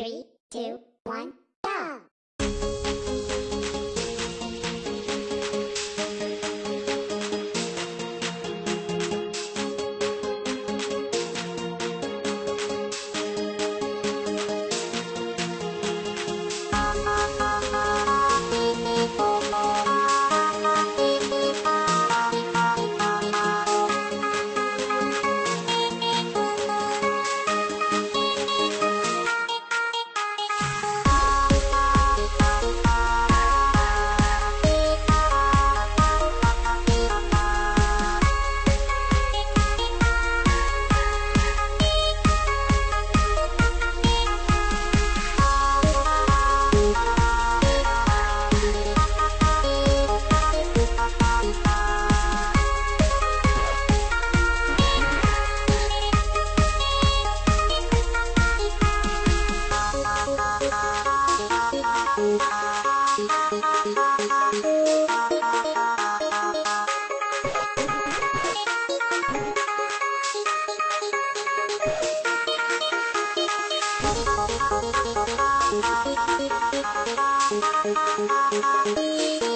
Three, two, one, Thank you.